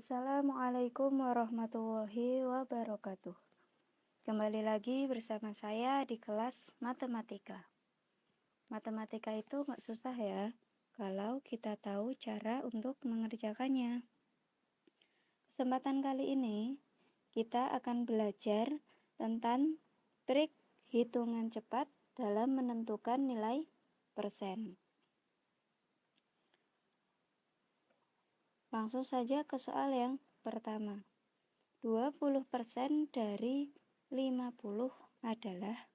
Assalamualaikum warahmatullahi wabarakatuh. Kembali lagi bersama saya di kelas matematika. Matematika itu nggak susah ya, kalau kita tahu cara untuk mengerjakannya. Kesempatan kali ini, kita akan belajar tentang trik hitungan cepat dalam menentukan nilai persen. Langsung saja ke soal yang pertama. 20% dari 50 adalah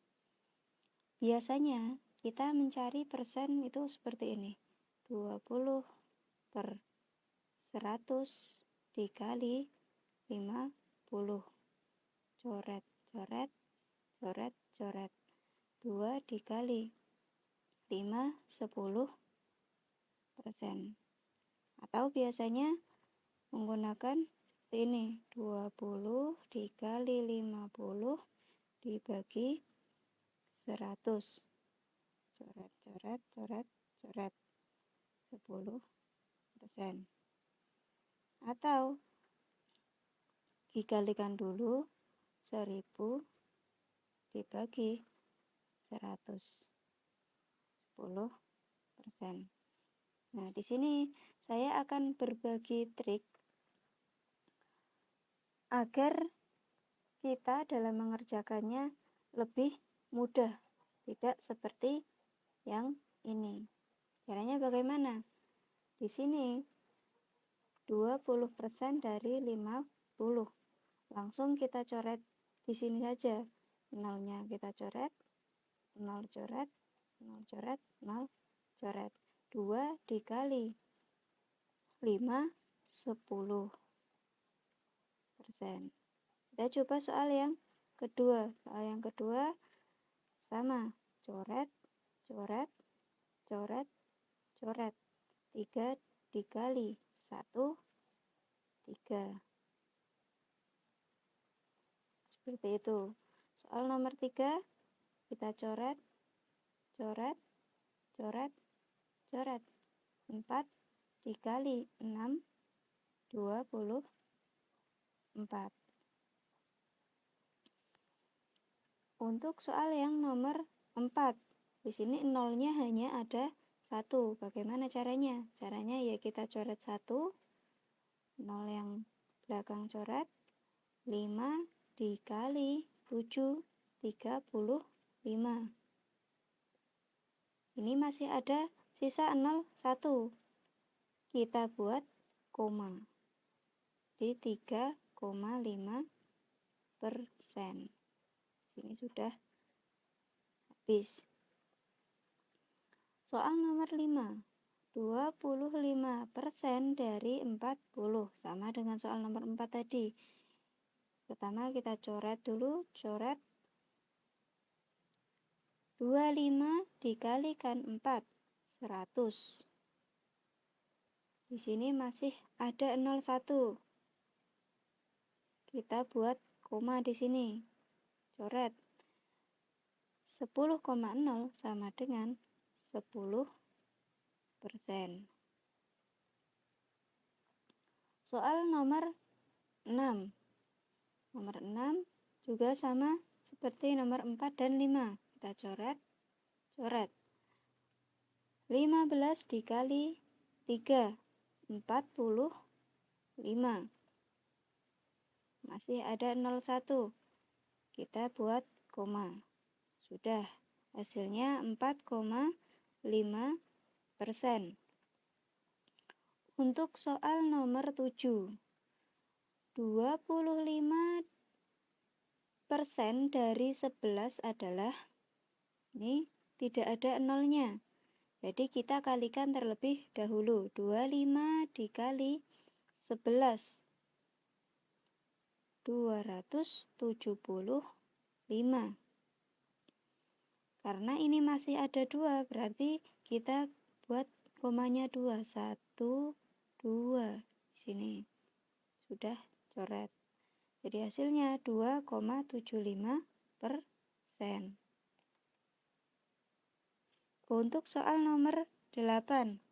Biasanya kita mencari persen itu seperti ini. 20 per 100 dikali 50. Coret, coret, coret, coret. 2 dikali 5, 10 persen atau biasanya menggunakan ini 20 dikali 50 dibagi 100 coret coret coret coret. 10 persen. Atau dikalikan dulu 1000 dibagi 100 10 persen. Nah di sini saya akan berbagi trik agar kita dalam mengerjakannya lebih mudah, tidak seperti yang ini. Caranya bagaimana? Di sini 20% dari 50. Langsung kita coret di sini saja. Nolnya kita coret, nol coret, nol coret, nol coret. 2 dikali 5, 10 persen. Kita coba soal yang kedua. Soal yang kedua sama. Coret, coret, coret, coret. 3 dikali 1, 3. Seperti itu. Soal nomor 3, kita coret, coret, coret, coret. 4 dikali 6 24 untuk soal yang nomor 4 di sini nolnya hanya ada satu. Bagaimana caranya? Caranya ya kita coret satu nol yang belakang coret 5 dikali 7 35 ini masih ada sisa 0 1 kita buat koma di 3,5 persen. Ini sudah habis. Soal nomor 5. 25 persen dari 40 sama dengan soal nomor 4 tadi. Pertama kita coret dulu, coret 25 dikalikan 4 100 di sini masih ada 01. Kita buat koma di sini. Coret. 10,0 sama dengan 10 persen. Soal nomor 6. Nomor 6 juga sama seperti nomor 4 dan 5. Kita coret, coret. 15 dikali 3 45 masih ada 01 kita buat koma. Sudah. Hasilnya 4,5 persen. Untuk soal nomor 7 25 persen dari 11 adalah ini tidak ada nolnya jadi kita kalikan terlebih dahulu. 25 dikali 11. 275. Karena ini masih ada dua, berarti kita buat komanya dua. Satu, dua. Di sini. Sudah coret. Jadi hasilnya 2,75 persen. Untuk soal nomor 8,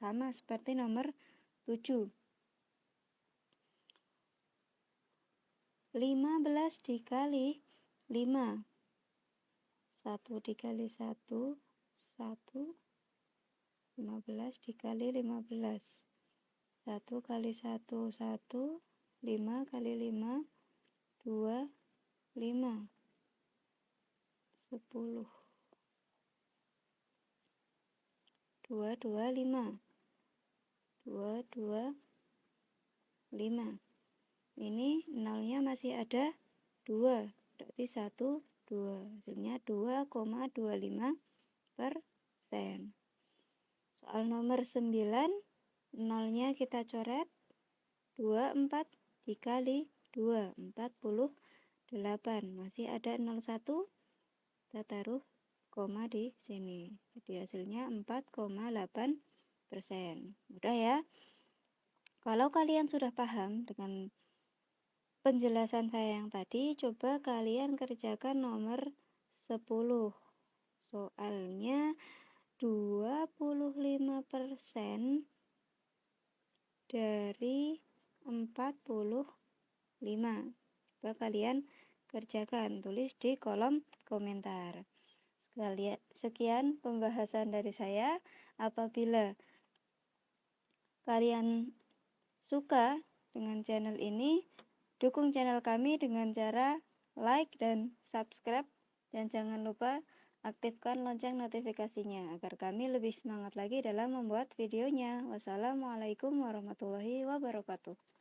sama seperti nomor 7. 15 dikali 5 1 dikali 1 1 15 dikali 15 1 kali 1 1 5 kali 5 2 5 10 2 2 5 2 2 5 ini nolnya masih ada 2 berarti 1 2 hasilnya 2,25 persen. Soal nomor 9 nolnya kita coret 24 dikali 2 48 masih ada 01 kita taruh koma di sini jadi hasilnya 4,8 persen mudah ya kalau kalian sudah paham dengan penjelasan saya yang tadi, coba kalian kerjakan nomor 10. Soalnya 25% dari 45. Coba kalian kerjakan, tulis di kolom komentar. Sekian pembahasan dari saya. Apabila kalian suka dengan channel ini, Dukung channel kami dengan cara like dan subscribe dan jangan lupa aktifkan lonceng notifikasinya agar kami lebih semangat lagi dalam membuat videonya. Wassalamualaikum warahmatullahi wabarakatuh.